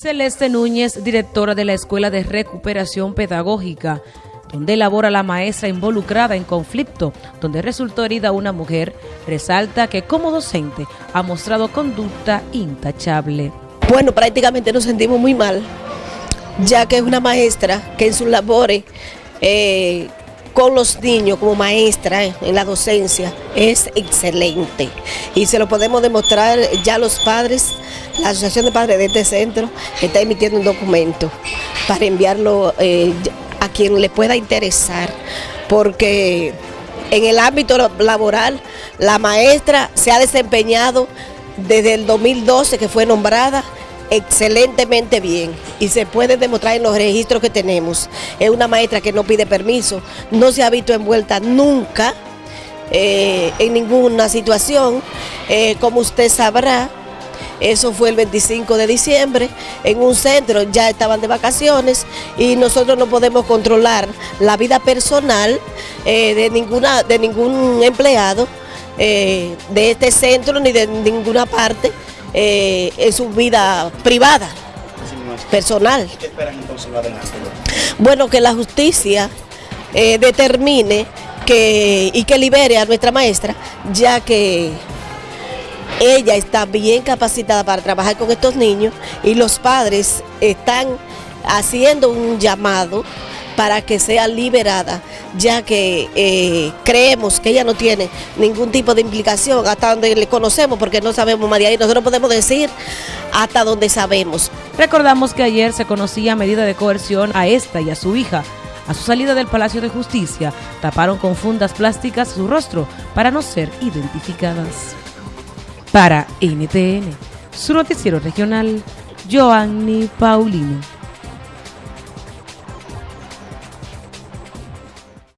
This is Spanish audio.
Celeste Núñez, directora de la Escuela de Recuperación Pedagógica, donde labora la maestra involucrada en conflicto, donde resultó herida una mujer, resalta que como docente ha mostrado conducta intachable. Bueno, prácticamente nos sentimos muy mal, ya que es una maestra que en sus labores eh, con los niños como maestra en la docencia es excelente y se lo podemos demostrar ya los padres, la Asociación de Padres de este centro está emitiendo un documento para enviarlo eh, a quien le pueda interesar porque en el ámbito laboral la maestra se ha desempeñado desde el 2012 que fue nombrada excelentemente bien y se puede demostrar en los registros que tenemos. Es una maestra que no pide permiso, no se ha visto envuelta nunca eh, en ninguna situación. Eh, como usted sabrá, eso fue el 25 de diciembre, en un centro ya estaban de vacaciones y nosotros no podemos controlar la vida personal eh, de, ninguna, de ningún empleado de este centro ni de ninguna parte eh, en su vida privada, personal. ¿Qué esperan entonces adelante? Bueno, que la justicia eh, determine que, y que libere a nuestra maestra, ya que ella está bien capacitada para trabajar con estos niños y los padres están haciendo un llamado para que sea liberada, ya que eh, creemos que ella no tiene ningún tipo de implicación hasta donde le conocemos, porque no sabemos de ahí. Nosotros podemos decir hasta donde sabemos. Recordamos que ayer se conocía medida de coerción a esta y a su hija. A su salida del Palacio de Justicia, taparon con fundas plásticas su rostro para no ser identificadas. Para NTN, su noticiero regional, Joanny Paulino.